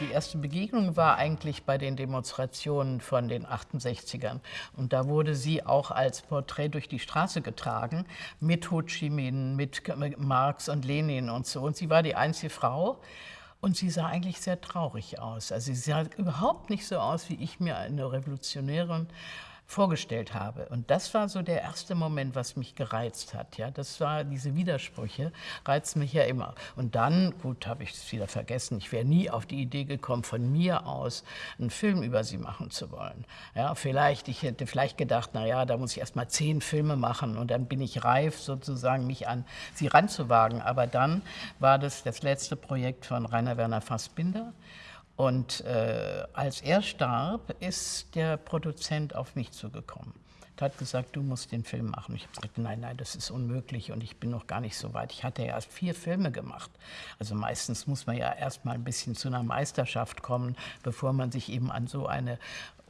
Die erste Begegnung war eigentlich bei den Demonstrationen von den 68ern. Und da wurde sie auch als Porträt durch die Straße getragen, mit Ho Chi Minh, mit Marx und Lenin und so. Und sie war die einzige Frau. Und sie sah eigentlich sehr traurig aus. Also sie sah überhaupt nicht so aus, wie ich mir eine Revolutionärin vorgestellt habe. Und das war so der erste Moment, was mich gereizt hat. Ja, das war diese Widersprüche, reizen mich ja immer. Und dann, gut, habe ich es wieder vergessen, ich wäre nie auf die Idee gekommen, von mir aus einen Film über sie machen zu wollen. Ja, vielleicht, ich hätte vielleicht gedacht, na ja, da muss ich erst mal zehn Filme machen und dann bin ich reif, sozusagen mich an sie ranzuwagen. Aber dann war das das letzte Projekt von Rainer Werner Fassbinder. Und äh, als er starb, ist der Produzent auf mich zugekommen. Er hat gesagt, du musst den Film machen. Ich habe gesagt, nein, nein, das ist unmöglich und ich bin noch gar nicht so weit. Ich hatte ja erst vier Filme gemacht. Also meistens muss man ja erst mal ein bisschen zu einer Meisterschaft kommen, bevor man sich eben an so eine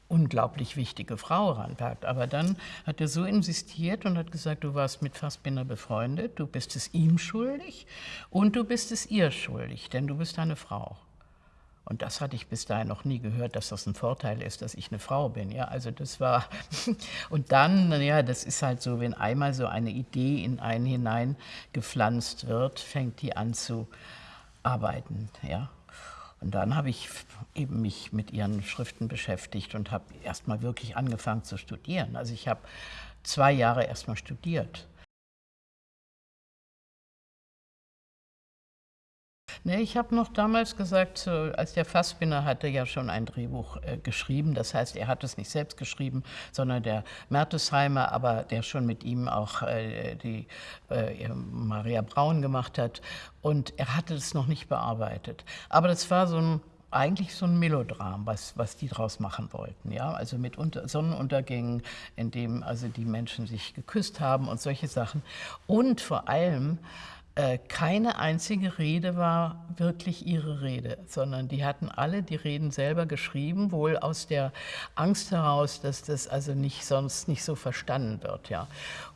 unglaublich wichtige Frau ranpackt. Aber dann hat er so insistiert und hat gesagt, du warst mit Fassbinder befreundet, du bist es ihm schuldig und du bist es ihr schuldig, denn du bist eine Frau. Und das hatte ich bis dahin noch nie gehört, dass das ein Vorteil ist, dass ich eine Frau bin. Ja, also das war, und dann, ja, das ist halt so, wenn einmal so eine Idee in einen hinein gepflanzt wird, fängt die an zu arbeiten, ja. Und dann habe ich eben mich mit ihren Schriften beschäftigt und habe erstmal wirklich angefangen zu studieren. Also ich habe zwei Jahre erstmal studiert Nee, ich habe noch damals gesagt, als der Fassbinder hatte ja schon ein Drehbuch äh, geschrieben. Das heißt, er hat es nicht selbst geschrieben, sondern der Mertesheimer, aber der schon mit ihm auch äh, die äh, Maria Braun gemacht hat. Und er hatte es noch nicht bearbeitet. Aber das war so ein eigentlich so ein Melodram, was, was die draus machen wollten. Ja? Also mit Unter Sonnenuntergängen, in dem also die Menschen sich geküsst haben und solche Sachen. Und vor allem keine einzige Rede war wirklich ihre Rede, sondern die hatten alle die Reden selber geschrieben, wohl aus der Angst heraus, dass das also nicht sonst nicht so verstanden wird. Ja.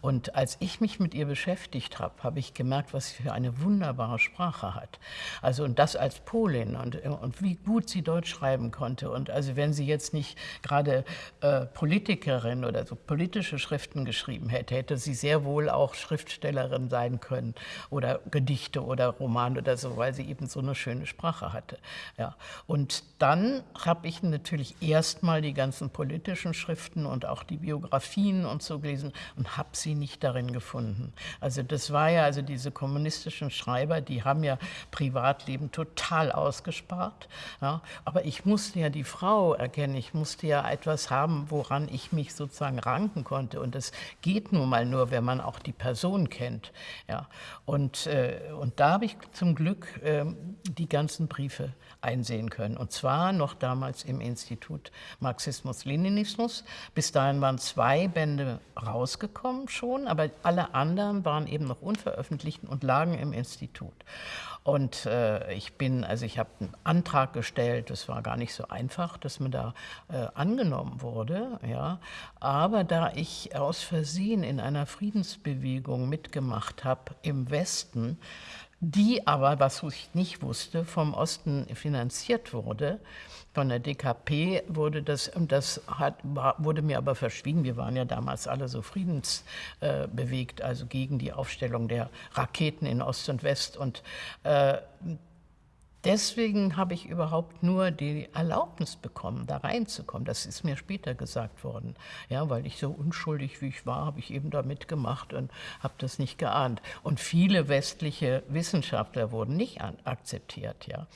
Und als ich mich mit ihr beschäftigt habe, habe ich gemerkt, was sie für eine wunderbare Sprache hat. Also und das als Polin und, und wie gut sie Deutsch schreiben konnte. Und also wenn sie jetzt nicht gerade äh, Politikerin oder so politische Schriften geschrieben hätte, hätte sie sehr wohl auch Schriftstellerin sein können oder Gedichte oder Romane oder so, weil sie eben so eine schöne Sprache hatte. Ja. Und dann habe ich natürlich erstmal die ganzen politischen Schriften und auch die Biografien und so gelesen und habe sie nicht darin gefunden. Also das war ja, also diese kommunistischen Schreiber, die haben ja Privatleben total ausgespart. Ja. Aber ich musste ja die Frau erkennen, ich musste ja etwas haben, woran ich mich sozusagen ranken konnte. Und das geht nun mal nur, wenn man auch die Person kennt. Ja. Und äh, und da habe ich zum Glück äh, die ganzen Briefe einsehen können. Und zwar noch damals im Institut Marxismus-Leninismus. Bis dahin waren zwei Bände rausgekommen schon, aber alle anderen waren eben noch unveröffentlicht und lagen im Institut. Und äh, ich bin, also ich habe einen Antrag gestellt, das war gar nicht so einfach, dass man da äh, angenommen wurde, ja. Aber da ich aus Versehen in einer Friedensbewegung mitgemacht habe im Westen, die aber, was ich nicht wusste, vom Osten finanziert wurde. Von der DKP wurde das, das hat, wurde mir aber verschwiegen. Wir waren ja damals alle so friedensbewegt, also gegen die Aufstellung der Raketen in Ost und West. Und äh, Deswegen habe ich überhaupt nur die Erlaubnis bekommen, da reinzukommen. Das ist mir später gesagt worden. Ja, weil ich so unschuldig wie ich war, habe ich eben da mitgemacht und habe das nicht geahnt. Und viele westliche Wissenschaftler wurden nicht akzeptiert. Ja.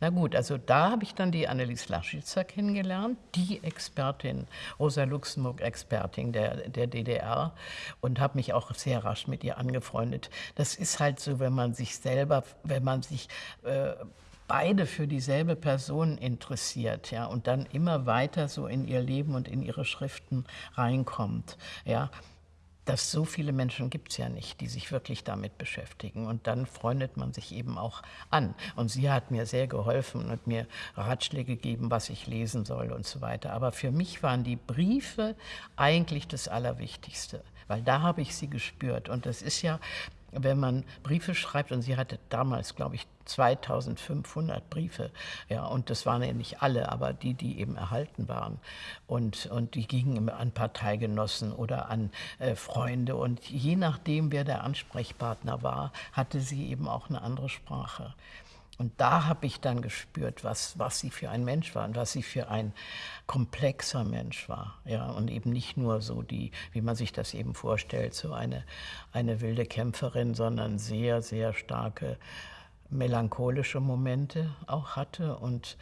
Na gut, also da habe ich dann die Annelies Laschitzer kennengelernt, die Expertin, Rosa Luxemburg-Expertin der, der DDR und habe mich auch sehr rasch mit ihr angefreundet. Das ist halt so, wenn man sich selber, wenn man sich äh, beide für dieselbe Person interessiert ja, und dann immer weiter so in ihr Leben und in ihre Schriften reinkommt. Ja, dass so viele Menschen gibt es ja nicht, die sich wirklich damit beschäftigen. Und dann freundet man sich eben auch an. Und sie hat mir sehr geholfen und mir Ratschläge gegeben, was ich lesen soll und so weiter. Aber für mich waren die Briefe eigentlich das Allerwichtigste, weil da habe ich sie gespürt. Und das ist ja wenn man Briefe schreibt, und sie hatte damals, glaube ich, 2500 Briefe, ja, und das waren ja nicht alle, aber die, die eben erhalten waren. Und, und die gingen an Parteigenossen oder an äh, Freunde. Und je nachdem, wer der Ansprechpartner war, hatte sie eben auch eine andere Sprache. Und da habe ich dann gespürt, was, was sie für ein Mensch war und was sie für ein komplexer Mensch war. Ja, und eben nicht nur so die, wie man sich das eben vorstellt, so eine, eine wilde Kämpferin, sondern sehr, sehr starke melancholische Momente auch hatte und,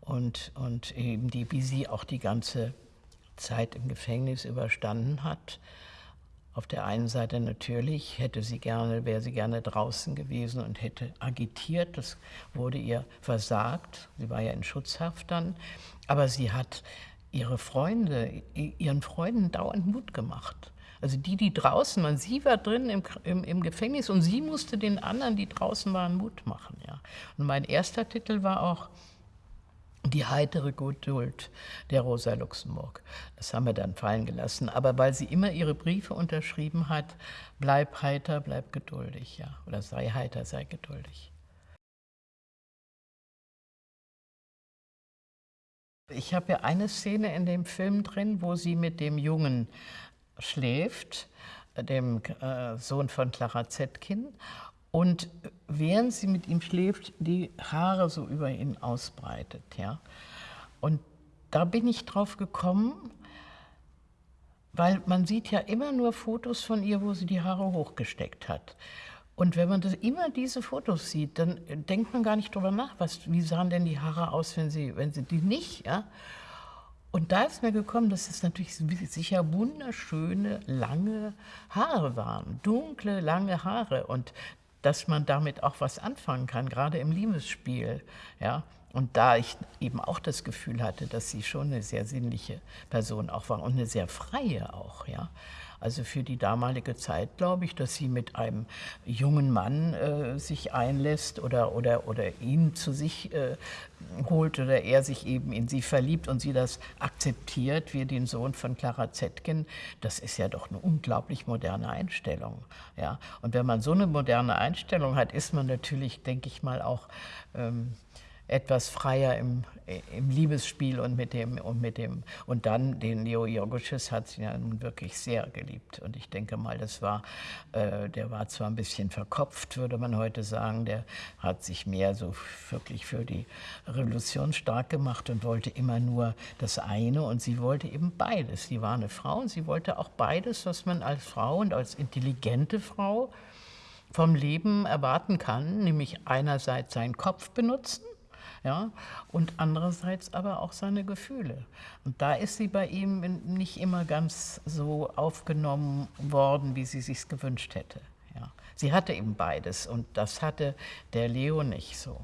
und, und eben die, wie sie auch die ganze Zeit im Gefängnis überstanden hat. Auf der einen Seite natürlich hätte sie gerne, wäre sie gerne draußen gewesen und hätte agitiert. Das wurde ihr versagt. Sie war ja in Schutzhaft dann. Aber sie hat ihre Freunde, ihren Freunden dauernd Mut gemacht. Also die, die draußen waren, sie war drin im, im, im, Gefängnis und sie musste den anderen, die draußen waren, Mut machen. Ja. Und mein erster Titel war auch die heitere Geduld der Rosa Luxemburg. Das haben wir dann fallen gelassen. Aber weil sie immer ihre Briefe unterschrieben hat, bleib heiter, bleib geduldig, ja. Oder sei heiter, sei geduldig. Ich habe ja eine Szene in dem Film drin, wo sie mit dem Jungen schläft, dem äh, Sohn von Clara Zetkin und während sie mit ihm schläft, die Haare so über ihn ausbreitet. Ja? Und da bin ich drauf gekommen, weil man sieht ja immer nur Fotos von ihr, wo sie die Haare hochgesteckt hat. Und wenn man das, immer diese Fotos sieht, dann denkt man gar nicht drüber nach, was, wie sahen denn die Haare aus, wenn sie, wenn sie die nicht. Ja? Und da ist mir gekommen, dass es natürlich sicher wunderschöne, lange Haare waren, dunkle, lange Haare. Und dass man damit auch was anfangen kann, gerade im Liebesspiel. Ja? Und da ich eben auch das Gefühl hatte, dass sie schon eine sehr sinnliche Person auch war und eine sehr freie auch, ja, also für die damalige Zeit glaube ich, dass sie mit einem jungen Mann äh, sich einlässt oder, oder, oder ihn zu sich äh, holt oder er sich eben in sie verliebt und sie das akzeptiert, wie den Sohn von Clara Zetkin, das ist ja doch eine unglaublich moderne Einstellung. Ja? Und wenn man so eine moderne Einstellung hat, ist man natürlich, denke ich mal, auch ähm, etwas freier im, im Liebesspiel und mit dem und mit dem und dann den Leo Jorgosches hat sie ja nun wirklich sehr geliebt und ich denke mal, das war äh, der war zwar ein bisschen verkopft, würde man heute sagen, der hat sich mehr so wirklich für die Revolution stark gemacht und wollte immer nur das eine und sie wollte eben beides. Sie war eine Frau und sie wollte auch beides, was man als Frau und als intelligente Frau vom Leben erwarten kann, nämlich einerseits seinen Kopf benutzen ja, und andererseits aber auch seine Gefühle. Und da ist sie bei ihm nicht immer ganz so aufgenommen worden, wie sie sich gewünscht hätte. Ja. Sie hatte eben beides und das hatte der Leo nicht so.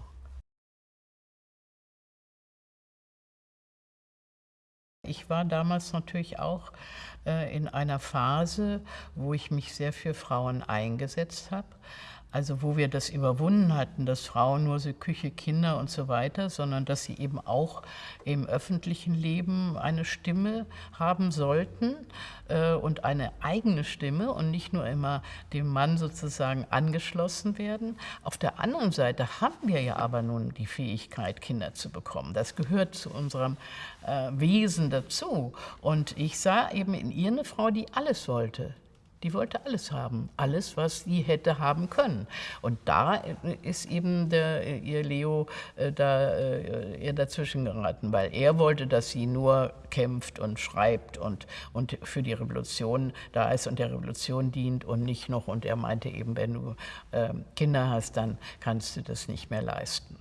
Ich war damals natürlich auch äh, in einer Phase, wo ich mich sehr für Frauen eingesetzt habe. Also wo wir das überwunden hatten, dass Frauen nur so Küche, Kinder und so weiter, sondern dass sie eben auch im öffentlichen Leben eine Stimme haben sollten äh, und eine eigene Stimme und nicht nur immer dem Mann sozusagen angeschlossen werden. Auf der anderen Seite haben wir ja aber nun die Fähigkeit, Kinder zu bekommen. Das gehört zu unserem äh, Wesen dazu. Und ich sah eben in ihr eine Frau, die alles wollte die wollte alles haben, alles, was sie hätte haben können. Und da ist eben der, ihr Leo äh, da, äh, ihr dazwischen geraten, weil er wollte, dass sie nur kämpft und schreibt und, und für die Revolution da ist und der Revolution dient und nicht noch. Und er meinte eben, wenn du äh, Kinder hast, dann kannst du das nicht mehr leisten.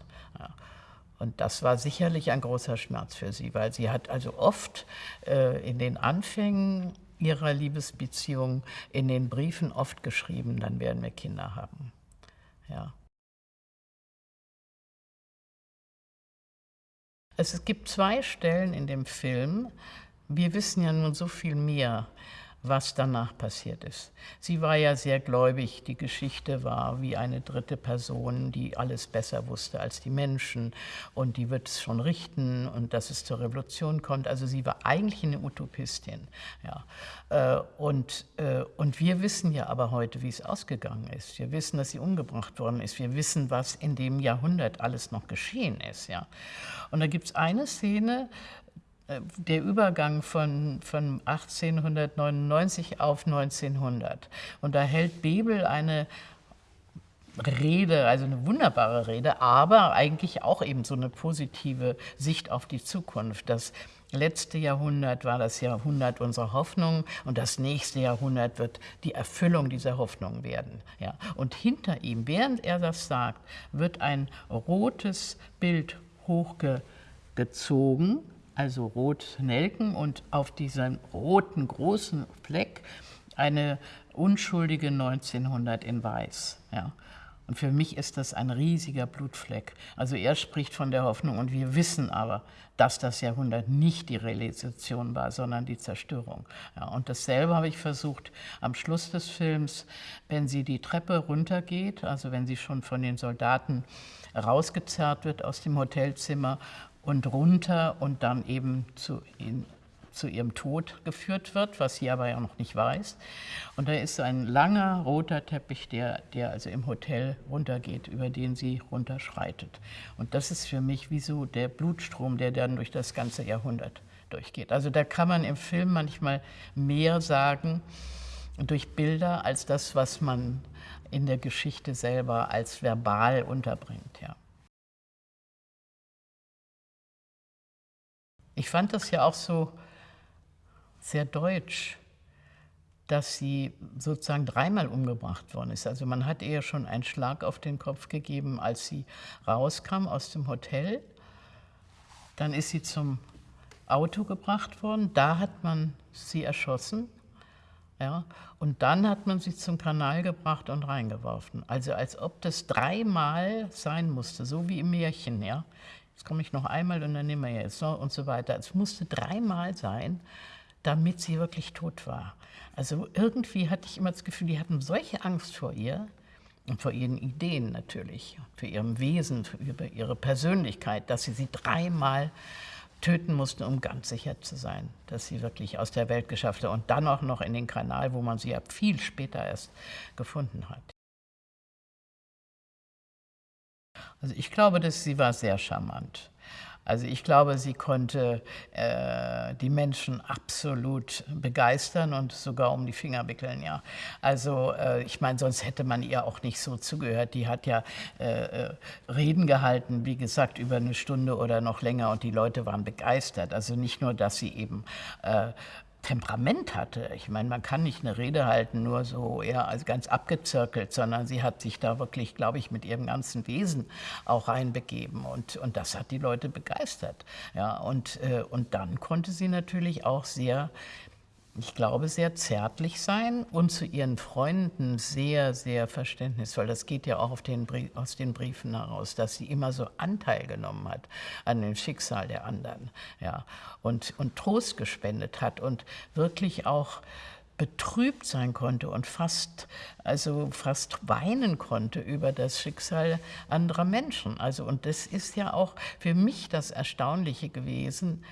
Und das war sicherlich ein großer Schmerz für sie, weil sie hat also oft äh, in den Anfängen ihrer Liebesbeziehung in den Briefen oft geschrieben, dann werden wir Kinder haben. Ja. Es gibt zwei Stellen in dem Film, wir wissen ja nun so viel mehr was danach passiert ist. Sie war ja sehr gläubig, die Geschichte war wie eine dritte Person, die alles besser wusste als die Menschen und die wird es schon richten und dass es zur Revolution kommt. Also sie war eigentlich eine Utopistin. Ja. Äh, und, äh, und wir wissen ja aber heute, wie es ausgegangen ist. Wir wissen, dass sie umgebracht worden ist. Wir wissen, was in dem Jahrhundert alles noch geschehen ist. Ja. Und da gibt es eine Szene, der Übergang von, von 1899 auf 1900. Und da hält Bebel eine Rede, also eine wunderbare Rede, aber eigentlich auch eben so eine positive Sicht auf die Zukunft. Das letzte Jahrhundert war das Jahrhundert unserer Hoffnung und das nächste Jahrhundert wird die Erfüllung dieser Hoffnung werden. Ja. Und hinter ihm, während er das sagt, wird ein rotes Bild hochgezogen also rot Nelken und auf diesem roten großen Fleck eine unschuldige 1900 in weiß. Ja. Und für mich ist das ein riesiger Blutfleck. Also er spricht von der Hoffnung und wir wissen aber, dass das Jahrhundert nicht die Realisation war, sondern die Zerstörung. Ja, und dasselbe habe ich versucht am Schluss des Films, wenn sie die Treppe runtergeht, also wenn sie schon von den Soldaten rausgezerrt wird aus dem Hotelzimmer und runter und dann eben zu, in, zu ihrem Tod geführt wird, was sie aber ja noch nicht weiß. Und da ist ein langer roter Teppich, der, der also im Hotel runtergeht, über den sie runterschreitet. Und das ist für mich wie so der Blutstrom, der dann durch das ganze Jahrhundert durchgeht. Also da kann man im Film manchmal mehr sagen durch Bilder als das, was man in der Geschichte selber als verbal unterbringt. Ja. Ich fand das ja auch so sehr deutsch, dass sie sozusagen dreimal umgebracht worden ist. Also man hat ihr schon einen Schlag auf den Kopf gegeben, als sie rauskam aus dem Hotel. Dann ist sie zum Auto gebracht worden. Da hat man sie erschossen. Ja, und dann hat man sie zum Kanal gebracht und reingeworfen. Also als ob das dreimal sein musste, so wie im Märchen. Ja jetzt komme ich noch einmal und dann nehmen wir jetzt noch und so weiter. Es musste dreimal sein, damit sie wirklich tot war. Also irgendwie hatte ich immer das Gefühl, die hatten solche Angst vor ihr und vor ihren Ideen natürlich, für ihrem Wesen, für ihre Persönlichkeit, dass sie sie dreimal töten mussten, um ganz sicher zu sein, dass sie wirklich aus der Welt geschafft hat. Und dann auch noch in den Kanal, wo man sie ja viel später erst gefunden hat. Also ich glaube, dass sie war sehr charmant. Also ich glaube, sie konnte äh, die Menschen absolut begeistern und sogar um die Finger wickeln, ja. Also äh, ich meine, sonst hätte man ihr auch nicht so zugehört. Die hat ja äh, äh Reden gehalten, wie gesagt, über eine Stunde oder noch länger und die Leute waren begeistert. Also nicht nur, dass sie eben äh, Temperament hatte. Ich meine, man kann nicht eine Rede halten, nur so eher als ganz abgezirkelt, sondern sie hat sich da wirklich, glaube ich, mit ihrem ganzen Wesen auch reinbegeben und, und das hat die Leute begeistert. Ja, und, äh, und dann konnte sie natürlich auch sehr ich glaube, sehr zärtlich sein und zu ihren Freunden sehr, sehr verständnisvoll. Das geht ja auch den aus den Briefen heraus, dass sie immer so Anteil genommen hat an dem Schicksal der anderen ja, und, und Trost gespendet hat und wirklich auch betrübt sein konnte und fast, also fast weinen konnte über das Schicksal anderer Menschen. Also, und das ist ja auch für mich das Erstaunliche gewesen,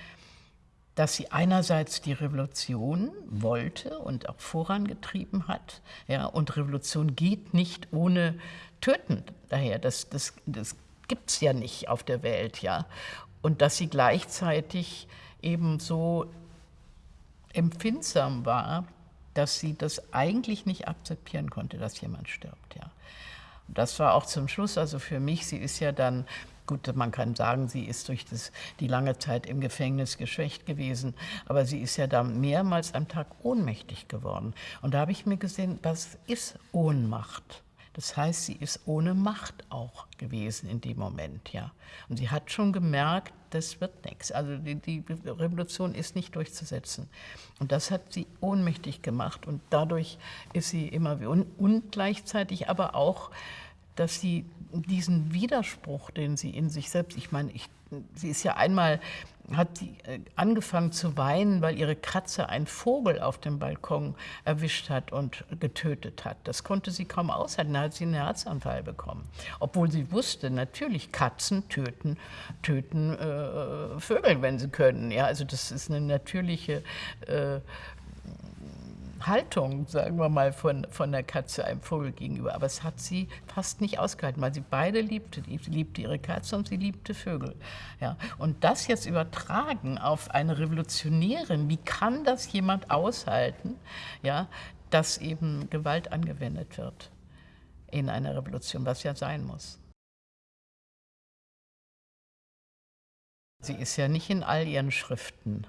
dass sie einerseits die Revolution wollte und auch vorangetrieben hat. Ja, und Revolution geht nicht ohne Töten daher. Das, das, das gibt es ja nicht auf der Welt. Ja. Und dass sie gleichzeitig eben so empfindsam war, dass sie das eigentlich nicht akzeptieren konnte, dass jemand stirbt. Ja. Das war auch zum Schluss, also für mich, sie ist ja dann Gut, man kann sagen, sie ist durch das, die lange Zeit im Gefängnis geschwächt gewesen, aber sie ist ja da mehrmals am Tag ohnmächtig geworden. Und da habe ich mir gesehen, was ist Ohnmacht? Das heißt, sie ist ohne Macht auch gewesen in dem Moment, ja. Und sie hat schon gemerkt, das wird nichts. Also die, die, Revolution ist nicht durchzusetzen. Und das hat sie ohnmächtig gemacht und dadurch ist sie immer und, und gleichzeitig aber auch dass sie diesen Widerspruch, den sie in sich selbst, ich meine, ich, sie ist ja einmal, hat sie äh, angefangen zu weinen, weil ihre Katze einen Vogel auf dem Balkon erwischt hat und getötet hat. Das konnte sie kaum aushalten, da hat sie einen Herzanfall bekommen. Obwohl sie wusste, natürlich Katzen töten, töten äh, Vögel, wenn sie können. Ja, also das ist eine natürliche äh, Haltung, sagen wir mal, von, von der Katze einem Vogel gegenüber. Aber es hat sie fast nicht ausgehalten, weil sie beide liebte. Sie liebte ihre Katze und sie liebte Vögel. Ja. Und das jetzt übertragen auf eine Revolutionärin, wie kann das jemand aushalten, ja, dass eben Gewalt angewendet wird in einer Revolution, was ja sein muss. Sie ist ja nicht in all ihren Schriften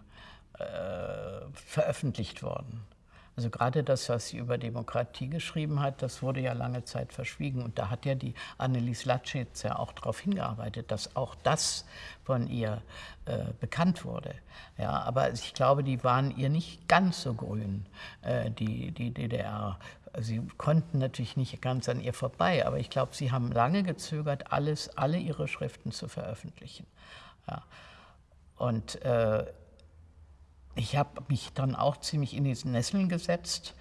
äh, veröffentlicht worden. Also gerade das, was sie über Demokratie geschrieben hat, das wurde ja lange Zeit verschwiegen. Und da hat ja die Annelies Latschitz ja auch darauf hingearbeitet, dass auch das von ihr äh, bekannt wurde. Ja, aber ich glaube, die waren ihr nicht ganz so grün, äh, die, die DDR. Sie konnten natürlich nicht ganz an ihr vorbei, aber ich glaube, sie haben lange gezögert, alles, alle ihre Schriften zu veröffentlichen. Ja. Und äh, ich habe mich dann auch ziemlich in die Nesseln gesetzt,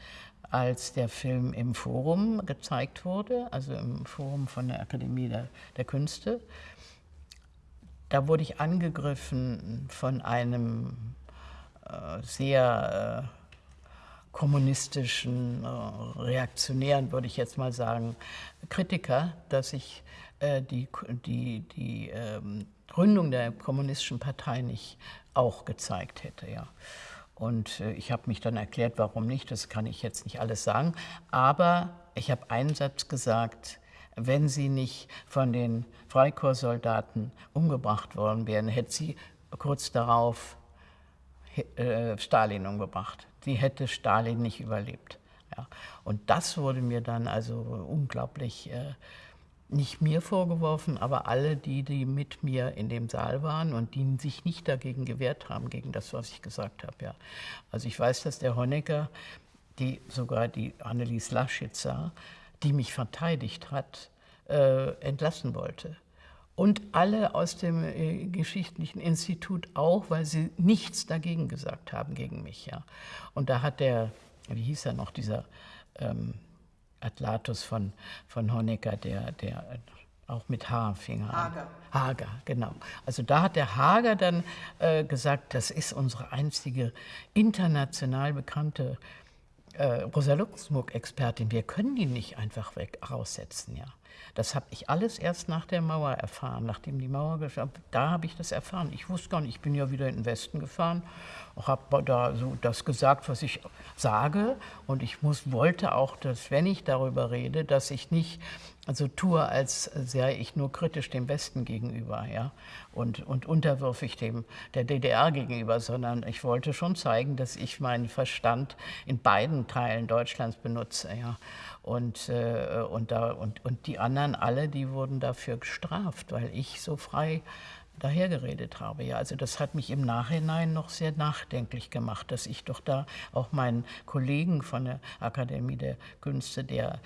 als der Film im Forum gezeigt wurde, also im Forum von der Akademie der, der Künste. Da wurde ich angegriffen von einem äh, sehr äh, kommunistischen, äh, reaktionären, würde ich jetzt mal sagen, Kritiker, dass ich äh, die, die, die ähm, Gründung der kommunistischen Partei nicht auch gezeigt hätte. Ja. Und äh, ich habe mich dann erklärt, warum nicht, das kann ich jetzt nicht alles sagen. Aber ich habe einen Satz gesagt, wenn sie nicht von den Freikorpssoldaten umgebracht worden wären, hätte sie kurz darauf Stalin umgebracht. Sie hätte Stalin nicht überlebt. Ja. Und das wurde mir dann also unglaublich äh, nicht mir vorgeworfen, aber alle die, die mit mir in dem Saal waren und die sich nicht dagegen gewehrt haben, gegen das, was ich gesagt habe. Ja. Also ich weiß, dass der Honecker, die, sogar die Annelies Laschitzer, die mich verteidigt hat, äh, entlassen wollte. Und alle aus dem äh, Geschichtlichen Institut auch, weil sie nichts dagegen gesagt haben, gegen mich. Ja. Und da hat der, wie hieß er noch, dieser... Ähm, Atlatus von, von Honecker, der, der auch mit H fing an. Hager. Hager, genau. Also da hat der Hager dann äh, gesagt, das ist unsere einzige international bekannte äh, Rosa Luxemburg-Expertin. Wir können die nicht einfach weg raussetzen, ja. Das habe ich alles erst nach der Mauer erfahren, nachdem die Mauer geschafft Da habe ich das erfahren. Ich wusste gar nicht, ich bin ja wieder in den Westen gefahren, habe da so das gesagt, was ich sage. Und ich muss, wollte auch, dass, wenn ich darüber rede, dass ich nicht also tue, als sei ich nur kritisch dem Westen gegenüber ja, und, und unterwürfig dem der DDR gegenüber, sondern ich wollte schon zeigen, dass ich meinen Verstand in beiden Teilen Deutschlands benutze. Ja. Und, äh, und, da, und, und die anderen alle, die wurden dafür gestraft, weil ich so frei dahergeredet habe. Ja, also das hat mich im Nachhinein noch sehr nachdenklich gemacht, dass ich doch da auch meinen Kollegen von der Akademie der Künste, der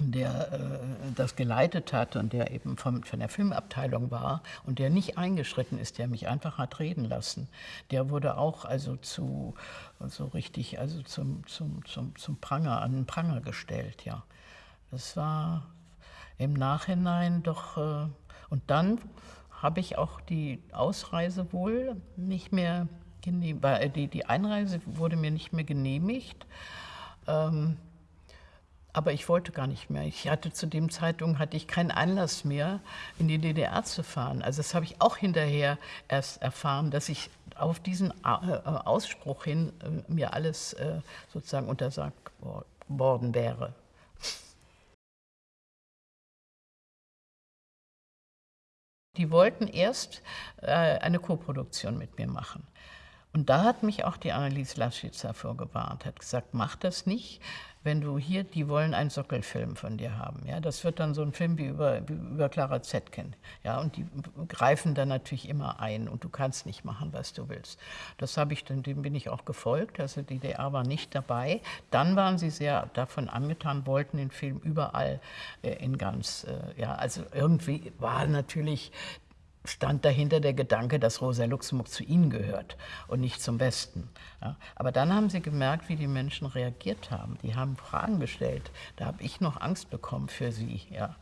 der äh, das geleitet hat und der eben vom, von der Filmabteilung war und der nicht eingeschritten ist, der mich einfach hat reden lassen, der wurde auch also zu so richtig also zum, zum, zum, zum Pranger, an den Pranger gestellt. Ja. Das war im Nachhinein doch... Äh, und dann habe ich auch die Ausreise wohl nicht mehr genehmigt, äh, die, die Einreise wurde mir nicht mehr genehmigt. Ähm, aber ich wollte gar nicht mehr. Ich hatte zu dem Zeitpunkt hatte ich keinen Anlass mehr, in die DDR zu fahren. Also das habe ich auch hinterher erst erfahren, dass ich auf diesen äh, Ausspruch hin äh, mir alles äh, sozusagen untersagt worden wäre. Die wollten erst eine Koproduktion mit mir machen. Und da hat mich auch die Annelies Laschitzer vorgewarnt, hat gesagt, mach das nicht, wenn du hier, die wollen einen Sockelfilm von dir haben. Ja? Das wird dann so ein Film wie über, wie über Clara Zetkin. Ja? Und die greifen dann natürlich immer ein und du kannst nicht machen, was du willst. Das habe ich dem bin ich auch gefolgt. Also die DDR war nicht dabei. Dann waren sie sehr davon angetan, wollten den Film überall äh, in ganz, äh, ja, also irgendwie war natürlich stand dahinter der Gedanke, dass Rosa Luxemburg zu ihnen gehört und nicht zum Westen. Ja, aber dann haben sie gemerkt, wie die Menschen reagiert haben. Die haben Fragen gestellt. Da habe ich noch Angst bekommen für sie. Ja.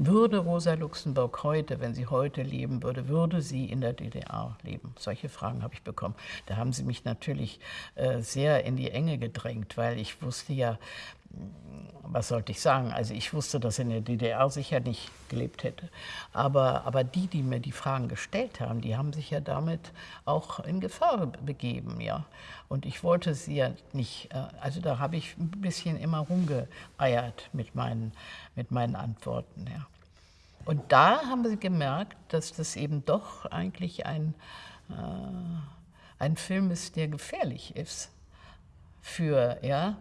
Würde Rosa Luxemburg heute, wenn sie heute leben würde, würde sie in der DDR leben? Solche Fragen habe ich bekommen. Da haben sie mich natürlich äh, sehr in die Enge gedrängt, weil ich wusste ja, was sollte ich sagen? Also ich wusste, dass in der DDR sicher nicht gelebt hätte. Aber, aber die, die mir die Fragen gestellt haben, die haben sich ja damit auch in Gefahr begeben. Ja? Und ich wollte sie ja nicht, äh, also da habe ich ein bisschen immer rumgeeiert mit meinen, mit meinen Antworten. Ja. Und da haben sie gemerkt, dass das eben doch eigentlich ein, äh, ein Film ist, der gefährlich ist für, ja,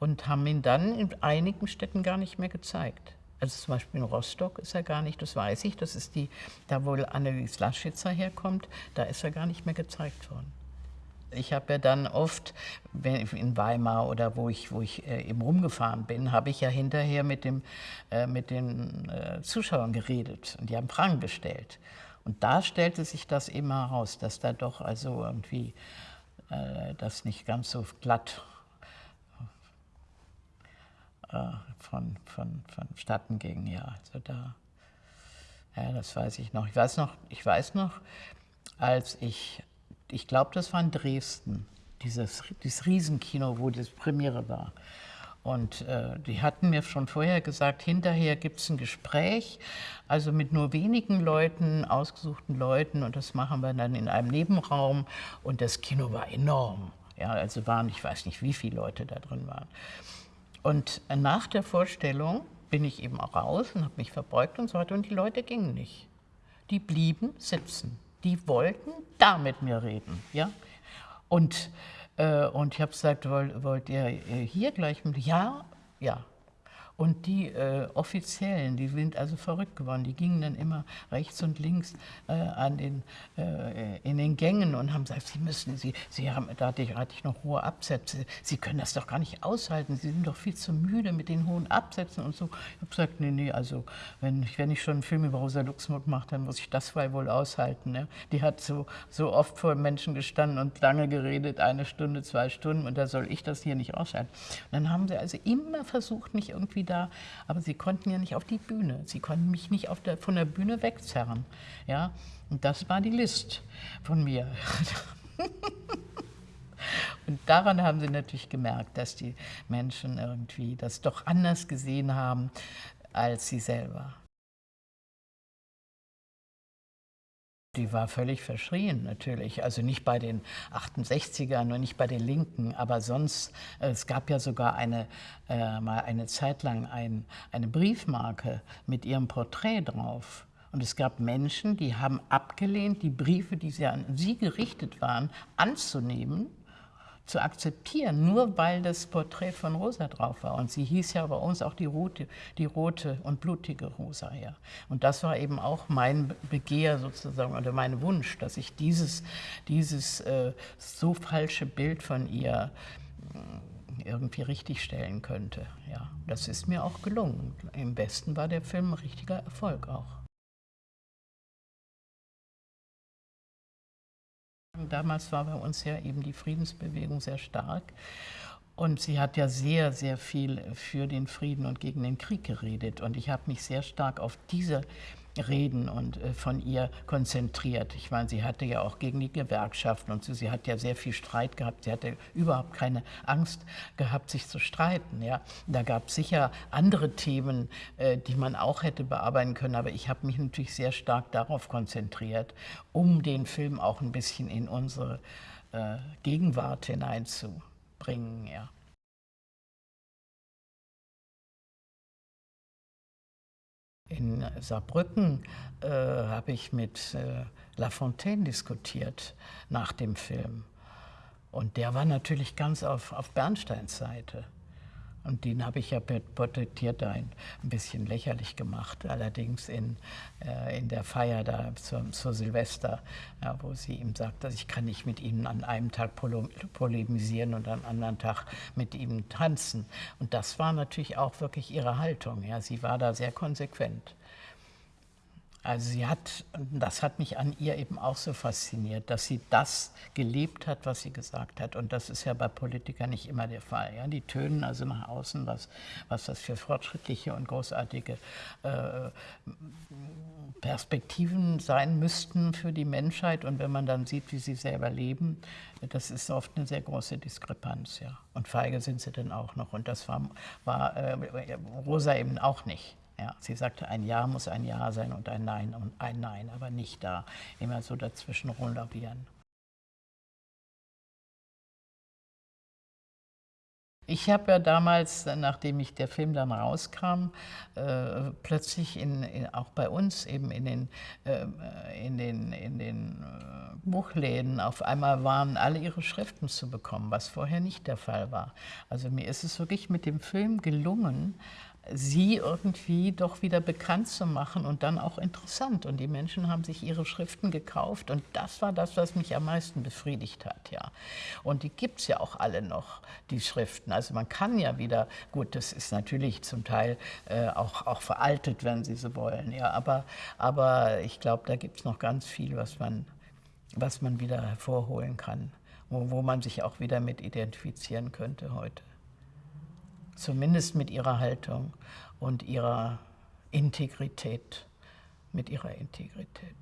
und haben ihn dann in einigen Städten gar nicht mehr gezeigt. Also zum Beispiel in Rostock ist er gar nicht, das weiß ich, das ist die, da wo Annelies Laschitzer herkommt, da ist er gar nicht mehr gezeigt worden. Ich habe ja dann oft, in Weimar oder wo ich, wo ich äh, eben rumgefahren bin, habe ich ja hinterher mit, dem, äh, mit den äh, Zuschauern geredet und die haben Fragen gestellt. Und da stellte sich das eben heraus, dass da doch also irgendwie das nicht ganz so glatt äh, von, von, vonstatten ging. Ja, also da, ja, das weiß ich noch. Ich weiß noch, ich weiß noch, als ich, ich glaube, das war in Dresden, dieses, dieses Riesenkino, wo das Premiere war. Und äh, die hatten mir schon vorher gesagt, hinterher gibt es ein Gespräch, also mit nur wenigen Leuten, ausgesuchten Leuten, und das machen wir dann in einem Nebenraum. Und das Kino war enorm. Ja, also waren, ich weiß nicht, wie viele Leute da drin waren. Und nach der Vorstellung bin ich eben auch raus und habe mich verbeugt und so weiter. Und die Leute gingen nicht. Die blieben sitzen. Die wollten da mit mir reden. Ja? Und, äh, und ich habe gesagt, wollt, wollt ihr äh, hier gleich mit? Ja, ja. Und die äh, Offiziellen, die sind also verrückt geworden, die gingen dann immer rechts und links äh, an den, äh, in den Gängen und haben gesagt, Sie müssen, Sie, Sie haben, da hatte ich, hatte ich noch hohe Absätze, Sie können das doch gar nicht aushalten, Sie sind doch viel zu müde mit den hohen Absätzen und so. Ich habe gesagt, nee, nee, also wenn ich, wenn ich schon einen Film über Rosa Luxemburg mache, dann muss ich das wohl aushalten. Ne? Die hat so, so oft vor Menschen gestanden und lange geredet, eine Stunde, zwei Stunden und da soll ich das hier nicht aushalten. Und dann haben sie also immer versucht, mich irgendwie da, aber sie konnten ja nicht auf die Bühne. Sie konnten mich nicht der, von der Bühne wegzerren. Ja? Und das war die List von mir. Und daran haben sie natürlich gemerkt, dass die Menschen irgendwie das doch anders gesehen haben als sie selber. Die war völlig verschrien natürlich, also nicht bei den 68ern und nicht bei den Linken, aber sonst, äh, es gab ja sogar eine, äh, mal eine Zeit lang ein, eine Briefmarke mit ihrem Porträt drauf. Und es gab Menschen, die haben abgelehnt, die Briefe, die sie an sie gerichtet waren, anzunehmen zu akzeptieren, nur weil das Porträt von Rosa drauf war. Und sie hieß ja bei uns auch die rote, die rote und blutige Rosa. Ja. Und das war eben auch mein Begehr sozusagen oder mein Wunsch, dass ich dieses, dieses äh, so falsche Bild von ihr äh, irgendwie richtigstellen könnte. Ja, das ist mir auch gelungen. Im Westen war der Film ein richtiger Erfolg auch. Damals war bei uns ja eben die Friedensbewegung sehr stark. Und sie hat ja sehr, sehr viel für den Frieden und gegen den Krieg geredet. Und ich habe mich sehr stark auf diese Reden und äh, von ihr konzentriert. Ich meine, sie hatte ja auch gegen die Gewerkschaften und so, sie hat ja sehr viel Streit gehabt. Sie hatte überhaupt keine Angst gehabt, sich zu streiten. Ja. Da gab es sicher andere Themen, äh, die man auch hätte bearbeiten können, aber ich habe mich natürlich sehr stark darauf konzentriert, um den Film auch ein bisschen in unsere äh, Gegenwart hineinzubringen. Ja. In Saarbrücken äh, habe ich mit äh, Lafontaine diskutiert nach dem Film. Und der war natürlich ganz auf, auf Bernsteins Seite. Und den habe ich ja porträtiert ein, bisschen lächerlich gemacht, allerdings in, äh, in der Feier da zur, zur Silvester, ja, wo sie ihm sagt, dass ich kann nicht mit ihnen an einem Tag polemisieren und am anderen Tag mit ihm tanzen. Und das war natürlich auch wirklich ihre Haltung. Ja. Sie war da sehr konsequent. Also sie hat, das hat mich an ihr eben auch so fasziniert, dass sie das gelebt hat, was sie gesagt hat. Und das ist ja bei Politikern nicht immer der Fall. Ja? Die tönen also nach außen, was, was das für fortschrittliche und großartige äh, Perspektiven sein müssten für die Menschheit. Und wenn man dann sieht, wie sie selber leben, das ist oft eine sehr große Diskrepanz. Ja? Und feige sind sie dann auch noch. Und das war, war äh, Rosa eben auch nicht. Ja, sie sagte, ein Ja muss ein Ja sein und ein Nein und ein Nein, aber nicht da immer so dazwischen rumlavieren. Ich habe ja damals, nachdem ich der Film dann rauskam, äh, plötzlich in, in, auch bei uns eben in den, äh, in den, in den äh, Buchläden auf einmal waren alle ihre Schriften zu bekommen, was vorher nicht der Fall war. Also mir ist es wirklich mit dem Film gelungen, sie irgendwie doch wieder bekannt zu machen und dann auch interessant. Und die Menschen haben sich ihre Schriften gekauft und das war das, was mich am meisten befriedigt hat. Ja. Und die gibt es ja auch alle noch, die Schriften. Also man kann ja wieder, gut, das ist natürlich zum Teil äh, auch, auch veraltet, wenn Sie so wollen, ja, aber, aber ich glaube, da gibt es noch ganz viel, was man, was man wieder hervorholen kann, wo, wo man sich auch wieder mit identifizieren könnte heute zumindest mit ihrer Haltung und ihrer Integrität, mit ihrer Integrität.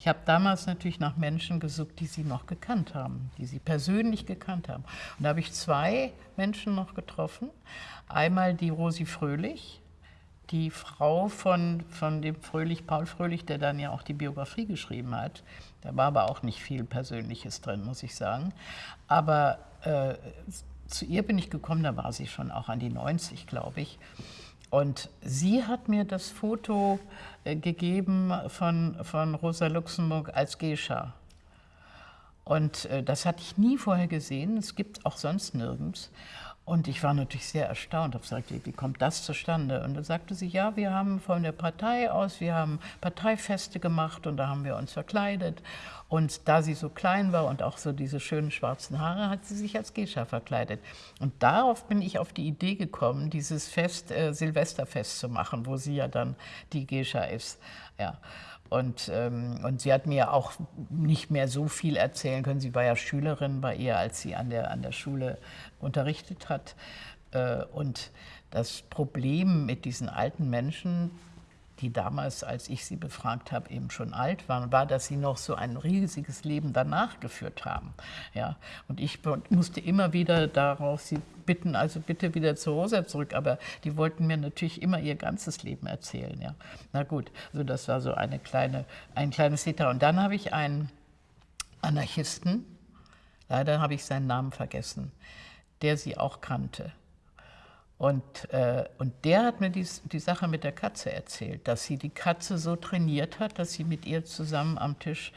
Ich habe damals natürlich nach Menschen gesucht, die sie noch gekannt haben, die sie persönlich gekannt haben. Und da habe ich zwei Menschen noch getroffen. Einmal die Rosi Fröhlich, die Frau von, von dem Fröhlich, Paul Fröhlich, der dann ja auch die Biografie geschrieben hat. Da war aber auch nicht viel Persönliches drin, muss ich sagen. Aber äh, zu ihr bin ich gekommen, da war sie schon auch an die 90, glaube ich. Und sie hat mir das Foto äh, gegeben von, von Rosa Luxemburg als Geisha. Und äh, das hatte ich nie vorher gesehen, es gibt auch sonst nirgends. Und ich war natürlich sehr erstaunt, habe gesagt, wie kommt das zustande? Und dann sagte sie, ja, wir haben von der Partei aus, wir haben Parteifeste gemacht und da haben wir uns verkleidet. Und da sie so klein war und auch so diese schönen schwarzen Haare, hat sie sich als Gescha verkleidet. Und darauf bin ich auf die Idee gekommen, dieses Fest, äh, Silvesterfest zu machen, wo sie ja dann die Gescha ist. Ja. Und, ähm, und sie hat mir auch nicht mehr so viel erzählen können. Sie war ja Schülerin bei ihr, als sie an der, an der Schule unterrichtet hat. Äh, und das Problem mit diesen alten Menschen, die damals, als ich sie befragt habe, eben schon alt waren, war, dass sie noch so ein riesiges Leben danach geführt haben. Ja, und ich musste immer wieder darauf sie bitten, also bitte wieder zu Rosa zurück, aber die wollten mir natürlich immer ihr ganzes Leben erzählen. Ja. Na gut, also das war so eine kleine, ein kleines Detail. Und dann habe ich einen Anarchisten, leider habe ich seinen Namen vergessen, der sie auch kannte. Und, äh, und der hat mir die, die Sache mit der Katze erzählt, dass sie die Katze so trainiert hat, dass sie mit ihr zusammen am Tisch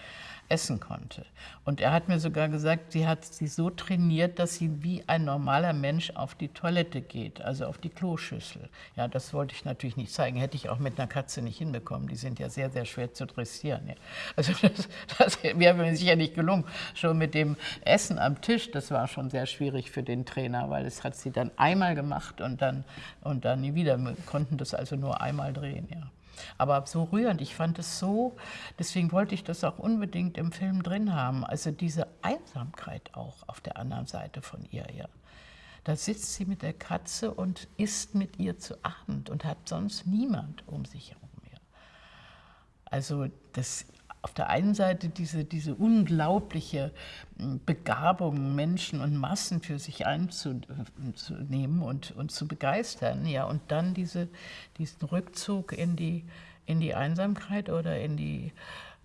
essen konnte. Und er hat mir sogar gesagt, sie hat sie so trainiert, dass sie wie ein normaler Mensch auf die Toilette geht, also auf die Kloschüssel. Ja, das wollte ich natürlich nicht zeigen, hätte ich auch mit einer Katze nicht hinbekommen. Die sind ja sehr, sehr schwer zu dressieren. Ja. Also das, wäre mir sicher nicht gelungen. Schon mit dem Essen am Tisch, das war schon sehr schwierig für den Trainer, weil es hat sie dann einmal gemacht und dann, und dann nie wieder. Wir konnten das also nur einmal drehen. Ja. Aber so rührend, ich fand es so, deswegen wollte ich das auch unbedingt im Film drin haben. Also diese Einsamkeit auch auf der anderen Seite von ihr. Ja. Da sitzt sie mit der Katze und isst mit ihr zu Abend und hat sonst niemand um sich herum. Ja. Also das auf der einen Seite diese, diese unglaubliche hm, Begabung, Menschen und Massen für sich einzunehmen und, und zu begeistern, ja, und dann diese, diesen Rückzug in die, in die Einsamkeit oder in die,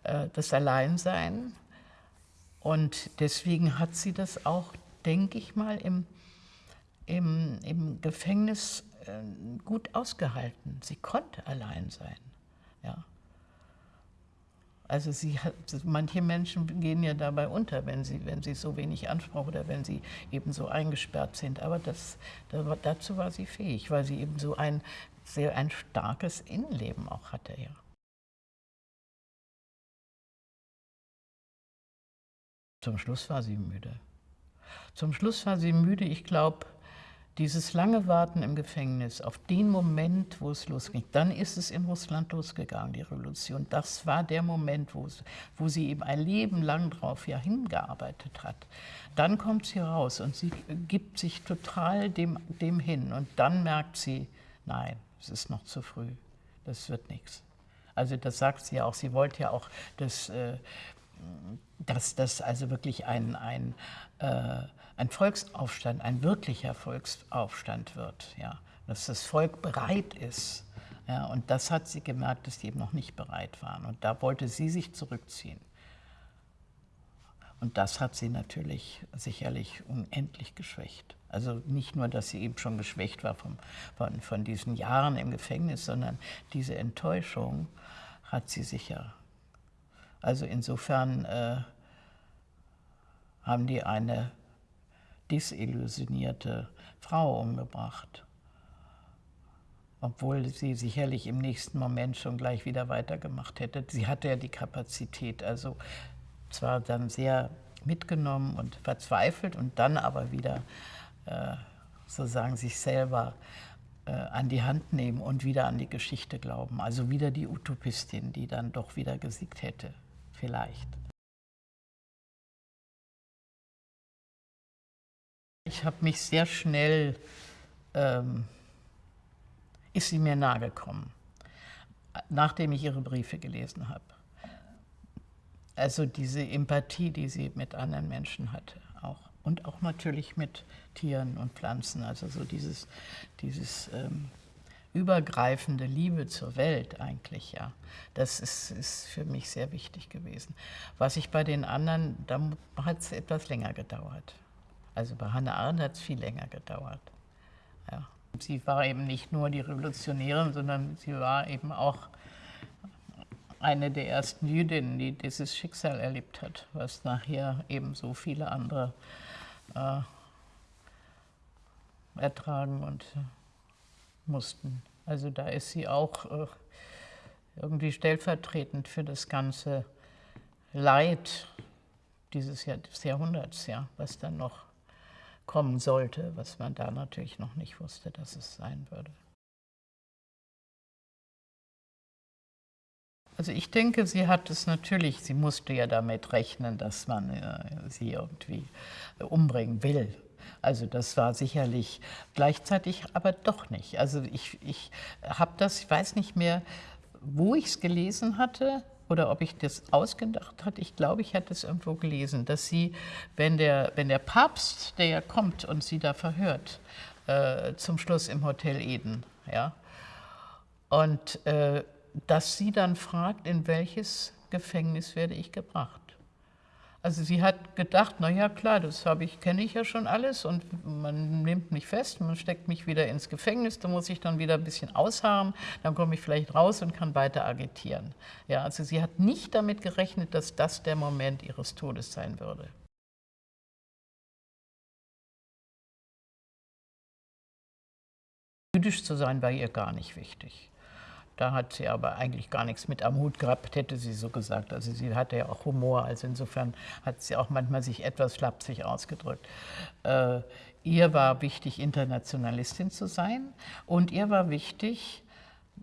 äh, das Alleinsein. Und deswegen hat sie das auch, denke ich mal, im, im, im Gefängnis äh, gut ausgehalten. Sie konnte allein sein. Ja. Also sie manche Menschen gehen ja dabei unter, wenn sie, wenn sie so wenig Anspruch oder wenn sie eben so eingesperrt sind. Aber das, dazu war sie fähig, weil sie eben so ein sehr ein starkes Innenleben auch hatte. Ja. Zum Schluss war sie müde. Zum Schluss war sie müde, ich glaube, dieses lange Warten im Gefängnis auf den Moment, wo es losging, dann ist es in Russland losgegangen, die Revolution. Das war der Moment, wo, es, wo sie eben ein Leben lang drauf ja hingearbeitet hat. Dann kommt sie raus und sie gibt sich total dem, dem hin. Und dann merkt sie, nein, es ist noch zu früh, das wird nichts. Also das sagt sie auch, sie wollte ja auch, dass, äh, das also wirklich ein, ein äh, ein Volksaufstand, ein wirklicher Volksaufstand wird, ja, dass das Volk bereit ist. Ja, und das hat sie gemerkt, dass die eben noch nicht bereit waren. Und da wollte sie sich zurückziehen. Und das hat sie natürlich sicherlich unendlich geschwächt. Also nicht nur, dass sie eben schon geschwächt war vom, von, von diesen Jahren im Gefängnis, sondern diese Enttäuschung hat sie sicher. Also insofern äh, haben die eine desillusionierte Frau umgebracht. Obwohl sie sicherlich im nächsten Moment schon gleich wieder weitergemacht hätte. Sie hatte ja die Kapazität, also zwar dann sehr mitgenommen und verzweifelt und dann aber wieder äh, sozusagen sich selber äh, an die Hand nehmen und wieder an die Geschichte glauben. Also wieder die Utopistin, die dann doch wieder gesiegt hätte, vielleicht. Ich habe mich sehr schnell, ähm, ist sie mir nahegekommen, nachdem ich ihre Briefe gelesen habe. Also diese Empathie, die sie mit anderen Menschen hatte auch. Und auch natürlich mit Tieren und Pflanzen, also so dieses, dieses ähm, übergreifende Liebe zur Welt eigentlich, ja. Das ist, ist für mich sehr wichtig gewesen. Was ich bei den anderen, da hat es etwas länger gedauert. Also bei Hannah Arendt hat es viel länger gedauert. Ja. Sie war eben nicht nur die Revolutionärin, sondern sie war eben auch eine der ersten Jüdinnen, die dieses Schicksal erlebt hat, was nachher eben so viele andere äh, ertragen und mussten. Also da ist sie auch äh, irgendwie stellvertretend für das ganze Leid dieses Jahrhunderts, ja, was dann noch kommen sollte, was man da natürlich noch nicht wusste, dass es sein würde. Also ich denke, sie hat es natürlich, sie musste ja damit rechnen, dass man äh, sie irgendwie umbringen will. Also das war sicherlich gleichzeitig, aber doch nicht. Also ich, ich habe das, ich weiß nicht mehr, wo ich es gelesen hatte, oder ob ich das ausgedacht hatte. Ich glaube, ich hatte es irgendwo gelesen, dass sie, wenn der, wenn der Papst, der ja kommt und sie da verhört, äh, zum Schluss im Hotel Eden, ja, und äh, dass sie dann fragt, in welches Gefängnis werde ich gebracht. Also sie hat gedacht, na ja klar, das habe ich, kenne ich ja schon alles und man nimmt mich fest, man steckt mich wieder ins Gefängnis, da muss ich dann wieder ein bisschen ausharren, dann komme ich vielleicht raus und kann weiter agitieren. Ja, also sie hat nicht damit gerechnet, dass das der Moment ihres Todes sein würde. Jüdisch zu sein war ihr gar nicht wichtig. Da hat sie aber eigentlich gar nichts mit am Hut gehabt, hätte sie so gesagt. Also sie hatte ja auch Humor, also insofern hat sie auch manchmal sich etwas flapsig ausgedrückt. Äh, ihr war wichtig, Internationalistin zu sein und ihr war wichtig,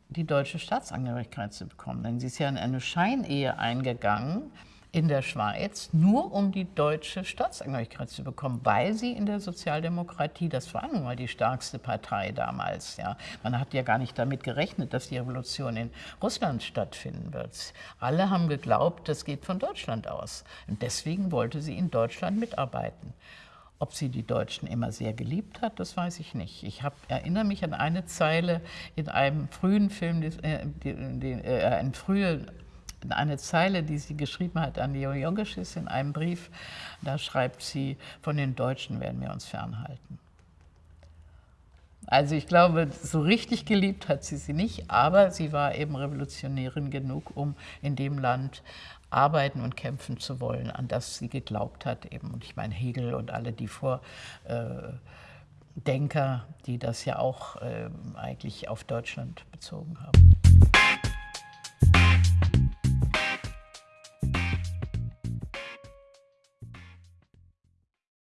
die deutsche Staatsangehörigkeit zu bekommen. Denn sie ist ja in eine Scheinehe eingegangen, in der Schweiz, nur um die deutsche Staatsangehörigkeit zu bekommen, weil sie in der Sozialdemokratie, das war nun mal die stärkste Partei damals, ja. Man hat ja gar nicht damit gerechnet, dass die Revolution in Russland stattfinden wird. Alle haben geglaubt, das geht von Deutschland aus. Und deswegen wollte sie in Deutschland mitarbeiten. Ob sie die Deutschen immer sehr geliebt hat, das weiß ich nicht. Ich hab, erinnere mich an eine Zeile in einem frühen Film, äh, äh, ein früher eine Zeile, die sie geschrieben hat an Leo Jogeschis in einem Brief. Da schreibt sie, von den Deutschen werden wir uns fernhalten. Also ich glaube, so richtig geliebt hat sie sie nicht, aber sie war eben Revolutionärin genug, um in dem Land arbeiten und kämpfen zu wollen, an das sie geglaubt hat. Eben. Und ich meine Hegel und alle die Vordenker, die das ja auch äh, eigentlich auf Deutschland bezogen haben.